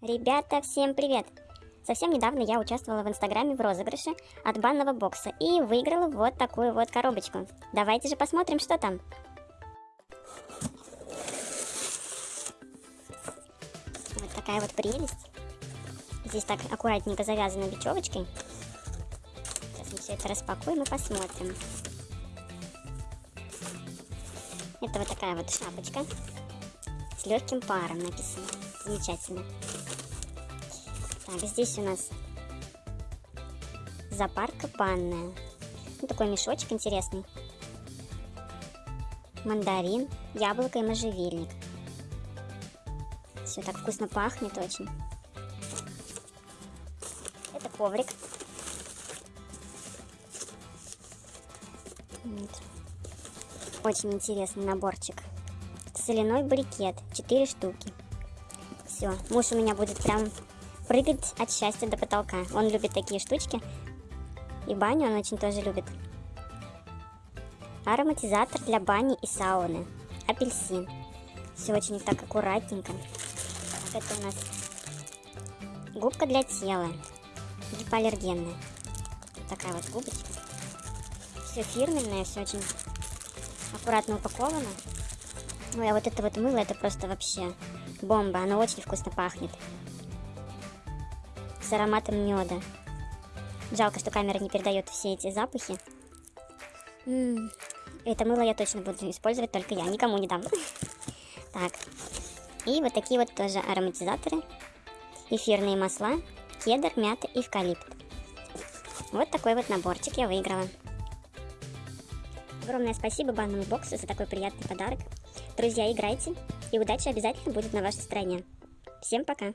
Ребята, всем привет! Совсем недавно я участвовала в инстаграме в розыгрыше от банного бокса и выиграла вот такую вот коробочку. Давайте же посмотрим, что там. Вот такая вот прелесть. Здесь так аккуратненько завязано бечевочкой. Сейчас мы все это распакуем и посмотрим. Это вот такая вот шапочка с легким паром написано. Замечательно. Так, здесь у нас запарка банная. Ну, такой мешочек интересный. Мандарин, яблоко и можжевельник. Все так вкусно пахнет очень. Это коврик. Вот. Очень интересный наборчик. Соляной брикет. 4 штуки. Все, муж у меня будет прям прыгать от счастья до потолка. Он любит такие штучки. И баню он очень тоже любит. Ароматизатор для бани и сауны. Апельсин. Все очень так аккуратненько. Так, это у нас губка для тела. Гипоаллергенная. Такая вот губочка. Все фирменное, все очень аккуратно упаковано. Ну, а вот это вот мыло, это просто вообще бомба. Оно очень вкусно пахнет. С ароматом меда. Жалко, что камера не передает все эти запахи. М -м. Это мыло я точно буду использовать, только я. Никому не дам. Так. И вот такие вот тоже ароматизаторы. Эфирные масла. Кедр, мята, эвкалипт. Вот такой вот наборчик я выиграла. Огромное спасибо банному боксу за такой приятный подарок. Друзья, играйте, и удача обязательно будет на вашей стороне. Всем пока!